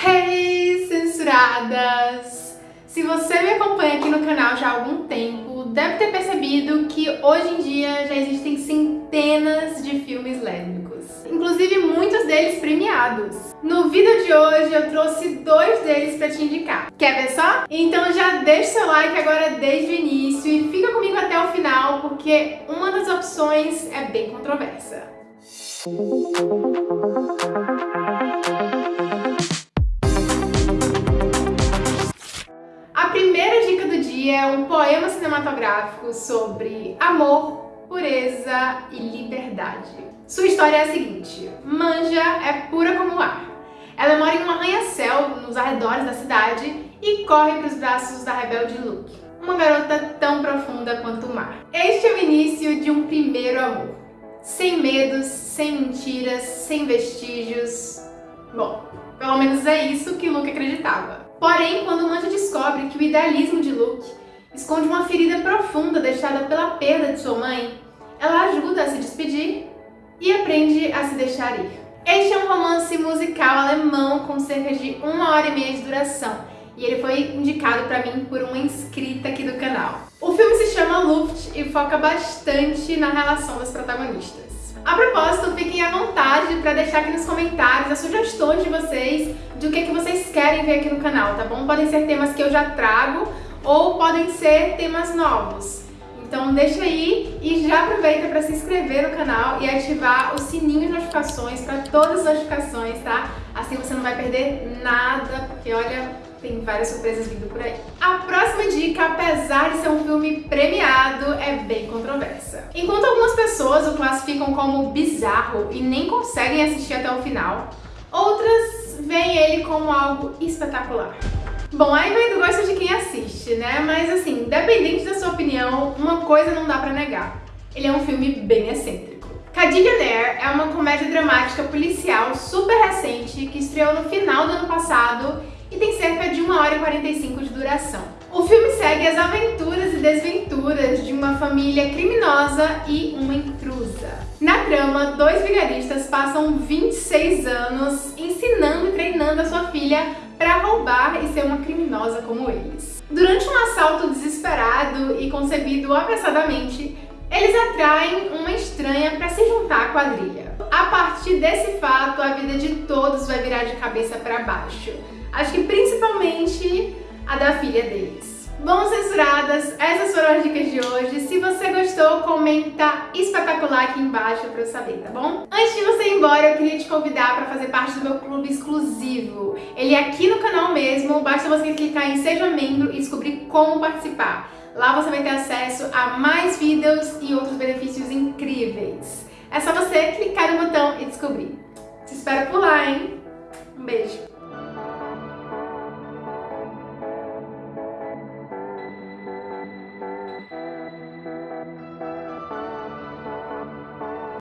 Hey, censuradas! Se você me acompanha aqui no canal já há algum tempo, deve ter percebido que hoje em dia já existem centenas de filmes lésbicos. Inclusive muitos deles premiados. No vídeo de hoje eu trouxe dois deles pra te indicar. Quer ver só? Então já deixa seu like agora desde o início e fica comigo até o final, porque uma das opções é bem controversa. É um poema cinematográfico sobre amor, pureza e liberdade. Sua história é a seguinte, Manja é pura como o ar. Ela mora em um arranha-céu nos arredores da cidade e corre para os braços da rebelde Luke, uma garota tão profunda quanto o mar. Este é o início de um primeiro amor. Sem medos, sem mentiras, sem vestígios. Bom, pelo menos é isso que Luke acreditava. Porém, quando Manja descobre que o idealismo de Luke esconde uma ferida profunda deixada pela perda de sua mãe, ela ajuda a se despedir e aprende a se deixar ir. Este é um romance musical alemão com cerca de uma hora e meia de duração e ele foi indicado para mim por uma inscrita aqui do canal. O filme se chama Luft e foca bastante na relação das protagonistas. A propósito, fiquem à vontade para deixar aqui nos comentários as sugestões de vocês do que, que vocês querem ver aqui no canal, tá bom? Podem ser temas que eu já trago ou podem ser temas novos. Então deixa aí e já aproveita para se inscrever no canal e ativar o sininho de notificações para todas as notificações, tá? Assim você não vai perder nada, porque olha, tem várias surpresas vindo por aí. A próxima dica, apesar de ser um filme premiado, é bem controversa. Enquanto algumas pessoas o classificam como bizarro e nem conseguem assistir até o final, outras veem ele como algo espetacular. Bom, aí vai do gosto de quem assiste, né? Mas assim, independente da sua opinião, uma coisa não dá pra negar. Ele é um filme bem excêntrico. Cadillac é uma comédia dramática policial super recente que estreou no final do ano passado e tem cerca de 1 hora e 45 de duração. O filme segue as aventuras e desventuras de uma família criminosa e uma intrusa. Na trama, dois vigaristas passam 26 anos ensinando e treinando a sua filha para roubar e ser uma criminosa como eles. Durante um assalto desesperado e concebido apressadamente, eles atraem uma estranha para se juntar à quadrilha. A partir desse fato, a vida de todos vai virar de cabeça para baixo. Acho que principalmente a da filha deles. Bom, censuradas, essas foram as dicas de hoje. Se você gostou, comenta espetacular aqui embaixo pra eu saber, tá bom? Antes de você ir embora, eu queria te convidar para fazer parte do meu clube exclusivo. Ele é aqui no canal mesmo, basta você clicar em Seja Membro e descobrir como participar. Lá você vai ter acesso a mais vídeos e outros benefícios incríveis. É só você clicar no botão e descobrir. Te espero por lá, hein? Um beijo!